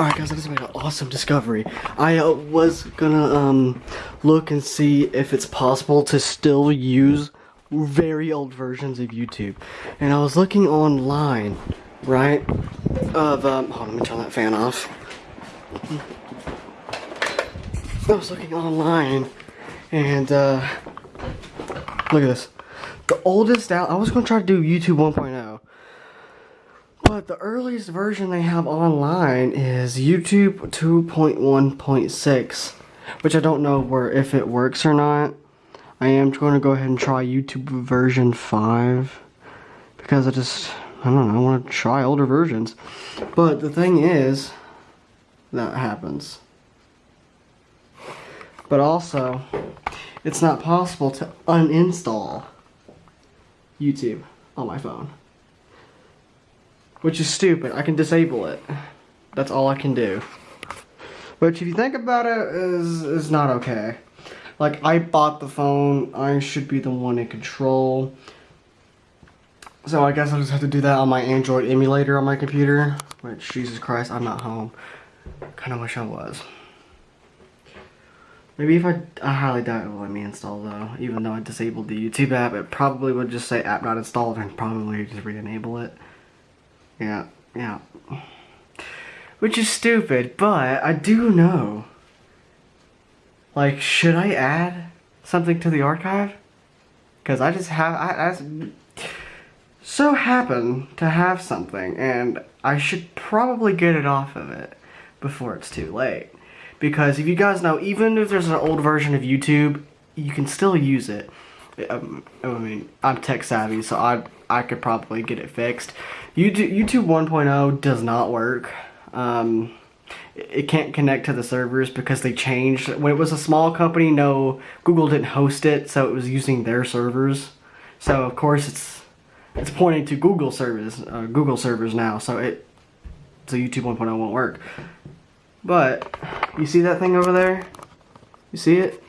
Alright guys, I just made an awesome discovery. I uh, was gonna um, look and see if it's possible to still use very old versions of YouTube. And I was looking online, right, of, um, hold on, let me turn that fan off. I was looking online, and uh, look at this. The oldest out, I was gonna try to do YouTube 1.0. But the earliest version they have online is YouTube 2.1.6, which I don't know where if it works or not. I am going to go ahead and try YouTube version 5 because I just I don't know, I want to try older versions. But the thing is that happens. But also, it's not possible to uninstall YouTube on my phone. Which is stupid. I can disable it. That's all I can do. Which if you think about it is is not okay. Like I bought the phone, I should be the one in control. So I guess I'll just have to do that on my Android emulator on my computer. Which Jesus Christ, I'm not home. Kinda wish I was. Maybe if I, I highly doubt it will let me install though. Even though I disabled the YouTube app, it probably would just say app not installed and probably just re-enable it. Yeah, yeah. Which is stupid, but I do know. Like, should I add something to the archive? Because I just have, I, I so happen to have something, and I should probably get it off of it before it's too late. Because if you guys know, even if there's an old version of YouTube, you can still use it. Um, I mean, I'm tech savvy, so I I could probably get it fixed. YouTube, YouTube 1.0 does not work. Um, it can't connect to the servers because they changed. When it was a small company, no, Google didn't host it, so it was using their servers. So of course it's it's pointing to Google servers, uh, Google servers now. So it so YouTube 1.0 won't work. But you see that thing over there? You see it?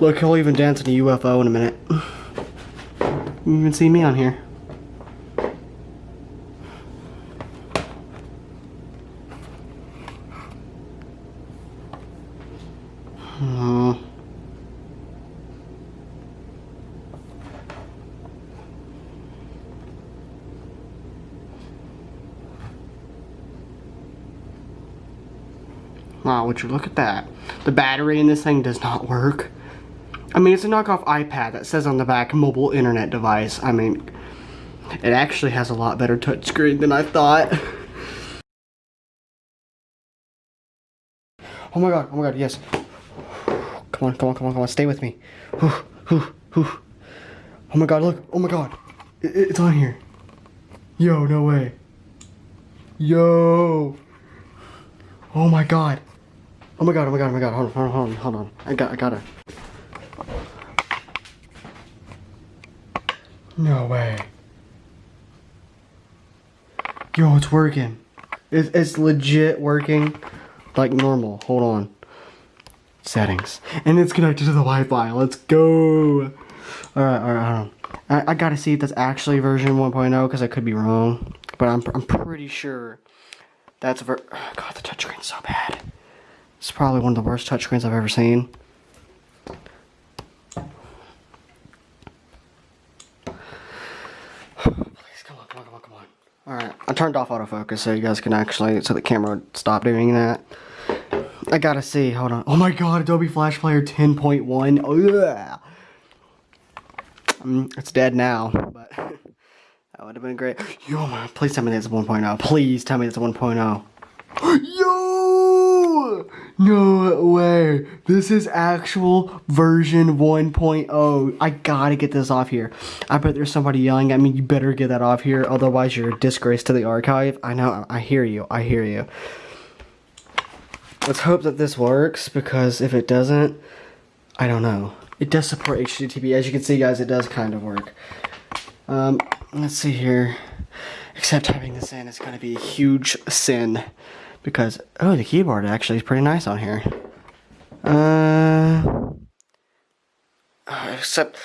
Look, he'll even dance in a UFO in a minute. You even see me on here. Wow, would you look at that. The battery in this thing does not work. I mean, it's a knockoff iPad that says on the back, mobile internet device. I mean, it actually has a lot better touchscreen than I thought. Oh my god, oh my god, yes. Come on, come on, come on, come on, stay with me. Oh my god, look, oh my god. It, it's on here. Yo, no way. Yo. Oh my god. Oh my god, oh my god, oh my god, hold on, hold on, hold on. I got, I gotta. No way. Yo, it's working. It's, it's legit working like normal. Hold on. Settings. And it's connected to the Wi-Fi. Let's go. Alright, alright. I, I gotta see if that's actually version 1.0 because I could be wrong. But I'm, I'm pretty sure that's ver- God, the touchscreen's so bad. It's probably one of the worst touchscreens I've ever seen. Alright, I turned off autofocus so you guys can actually, so the camera would stop doing that. I gotta see, hold on. Oh my god, Adobe Flash Player 10.1. Oh yeah. It's dead now, but that would have been great. Yo, please tell me that's 1.0. Please tell me it's 1.0. No way. This is actual version 1.0. I gotta get this off here. I bet there's somebody yelling at me, you better get that off here, otherwise you're a disgrace to the archive. I know, I hear you, I hear you. Let's hope that this works, because if it doesn't, I don't know. It does support HTTP. As you can see, guys, it does kind of work. Um, let's see here. Except typing this in is going to be a huge sin because oh the keyboard actually is pretty nice on here uh, except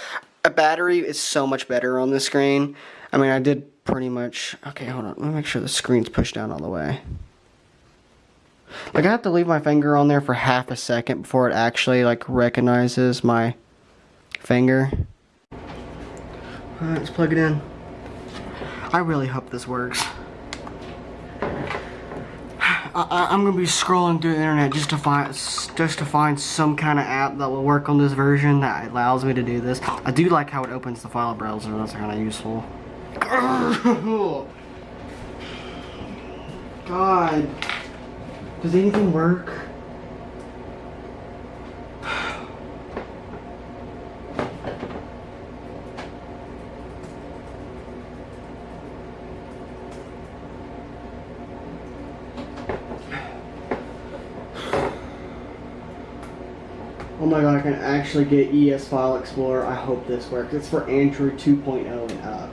a battery is so much better on the screen I mean I did pretty much, okay, hold on, let me make sure the screen's pushed down all the way. Like I have to leave my finger on there for half a second before it actually like recognizes my finger. Alright, let's plug it in. I really hope this works. I, am gonna be scrolling through the internet just to find just to find some kind of app that will work on this version that allows me to do this. I do like how it opens the file browser. That's kind of useful. God, does anything work? Oh my god, I can actually get ES File Explorer. I hope this works. It's for Android 2.0 and up.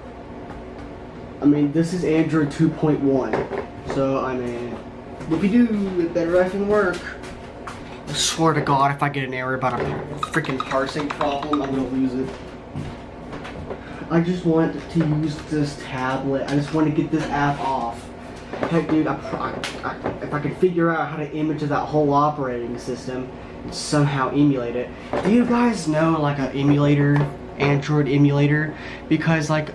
I mean, this is Android 2.1. So, I mean, whoopie doo, it better effing work. I swear to god, if I get an error about a freaking parsing problem, I'm gonna lose it. I just want to use this tablet. I just want to get this app off. Heck, dude, I, I, if I could figure out how to image that whole operating system, somehow emulate it. Do you guys know like an emulator, Android emulator? Because like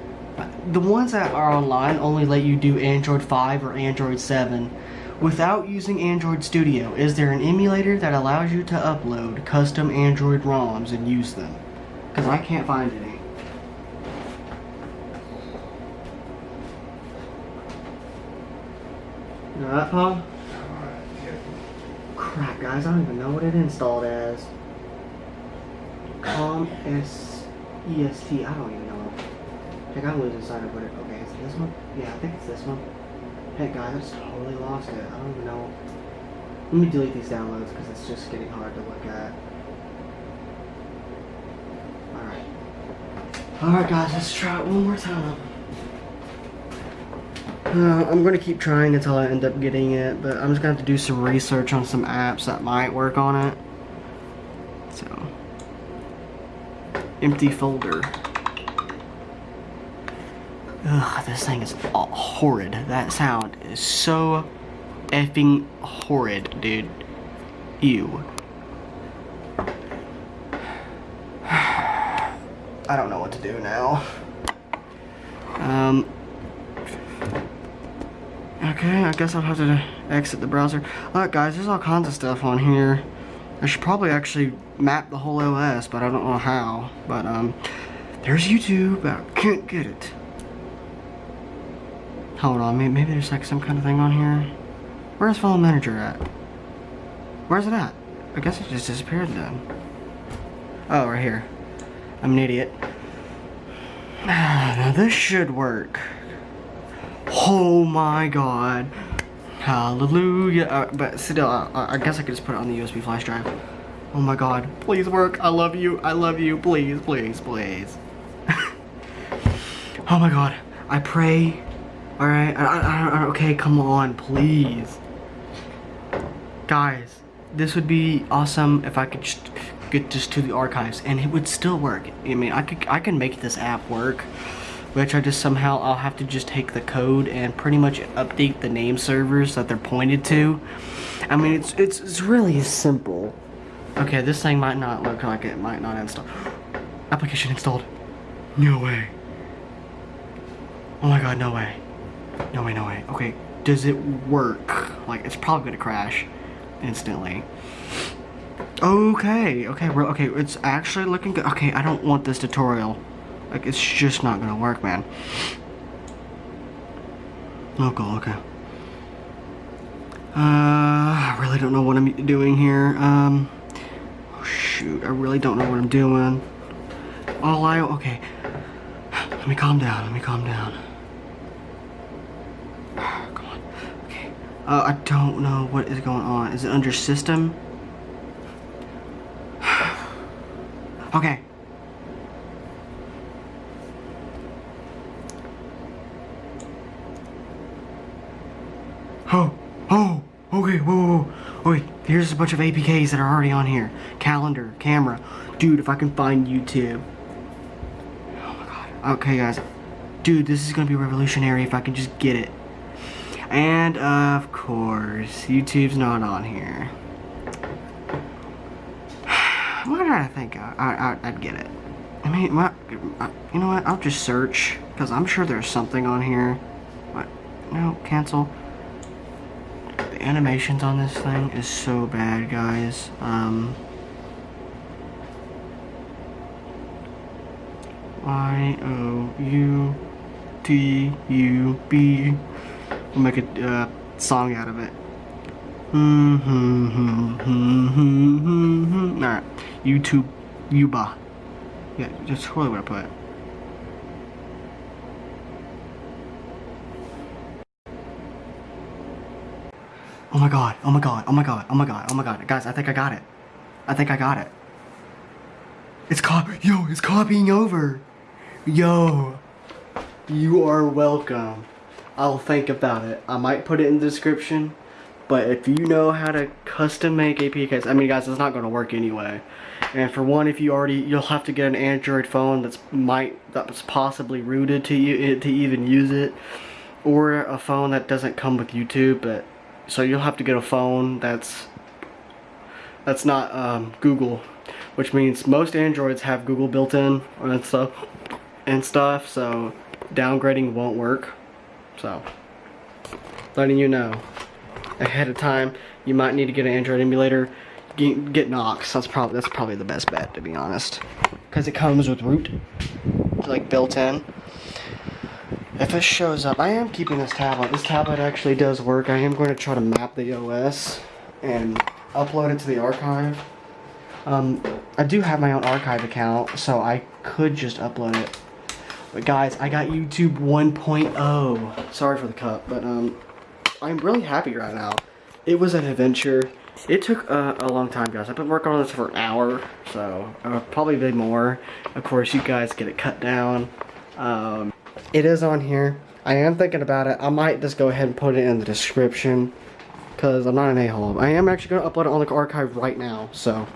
the ones that are online only let you do Android 5 or Android 7 without using Android Studio. Is there an emulator that allows you to upload custom Android ROMs and use them? Because I can't find any. That, Paul? Crap, guys. I don't even know what it installed as. Com S E S T. I don't even know. Heck, I'm losing sight of what it. Okay, is it this one? Yeah, I think it's this one. Heck, guys, I just totally lost it. I don't even know. Let me delete these downloads because it's just getting hard to look at. Alright. Alright, guys, let's try it one more time. Uh, I'm going to keep trying until I end up getting it, but I'm just going to have to do some research on some apps that might work on it. So, empty folder. Ugh, this thing is horrid. That sound is so effing horrid, dude. Ew. I don't know what to do now. Um, Okay, I guess I'll have to exit the browser. Alright guys, there's all kinds of stuff on here. I should probably actually map the whole OS, but I don't know how. But, um, there's YouTube, I can't get it. Hold on, maybe, maybe there's like some kind of thing on here. Where's File Manager at? Where's it at? I guess it just disappeared then. Oh, right here. I'm an idiot. Now this should work. Oh my god. Hallelujah. Uh, but still, uh, I guess I could just put it on the USB flash drive. Oh my god. Please work. I love you. I love you. Please, please, please. oh my god. I pray. Alright. okay, come on. Please. Guys, this would be awesome if I could just get just to the archives and it would still work. I mean, I could I can make this app work which I just somehow I'll have to just take the code and pretty much update the name servers that they're pointed to. I mean, it's, it's, it's really simple. Okay, this thing might not look like it might not install. Application installed. No way. Oh my god, no way. No way, no way. Okay, does it work? Like, it's probably gonna crash instantly. Okay, okay, we're, okay, it's actually looking good. Okay, I don't want this tutorial. Like, it's just not gonna work, man. Oh, cool, okay. Uh, I really don't know what I'm doing here. Um, oh shoot, I really don't know what I'm doing. All I, okay. Let me calm down, let me calm down. Come on, okay. Uh, I don't know what is going on. Is it under system? okay, Oh, oh, okay, whoa, whoa, whoa. Wait, here's a bunch of APKs that are already on here. Calendar, camera. Dude, if I can find YouTube. Oh my god. Okay, guys. dude, this is gonna be revolutionary if I can just get it. And of course, YouTube's not on here. Why did I think I, I, I'd get it? I mean, what, you know what? I'll just search because I'm sure there's something on here. What? No, cancel. Animations on this thing is so bad, guys. Um. Y O U T U B. We'll make a uh, song out of it. Alright. YouTube Yuba. Yeah, that's totally what I put. Oh my god, oh my god, oh my god, oh my god, oh my god. Guys, I think I got it. I think I got it. It's cop yo, it's copying over. Yo. You are welcome. I'll think about it. I might put it in the description. But if you know how to custom make APKs, I mean guys, it's not gonna work anyway. And for one, if you already, you'll have to get an Android phone that's might that's possibly rooted to you to even use it, or a phone that doesn't come with YouTube. But so you'll have to get a phone that's that's not um, Google, which means most Androids have Google built in and stuff and stuff. So downgrading won't work. So letting you know ahead of time, you might need to get an Android emulator get, get Nox. That's probably that's probably the best bet to be honest, because it comes with root, like built in. If it shows up, I am keeping this tablet. This tablet actually does work. I am going to try to map the OS and upload it to the archive. Um, I do have my own archive account, so I could just upload it. But guys, I got YouTube 1.0. Sorry for the cut, but um, I'm really happy right now. It was an adventure. It took uh, a long time, guys. I've been working on this for an hour, so uh, probably a bit more. Of course, you guys get it cut down. Um, it is on here. I am thinking about it. I might just go ahead and put it in the description because I'm not an a-hole. I am actually going to upload it on the archive right now, so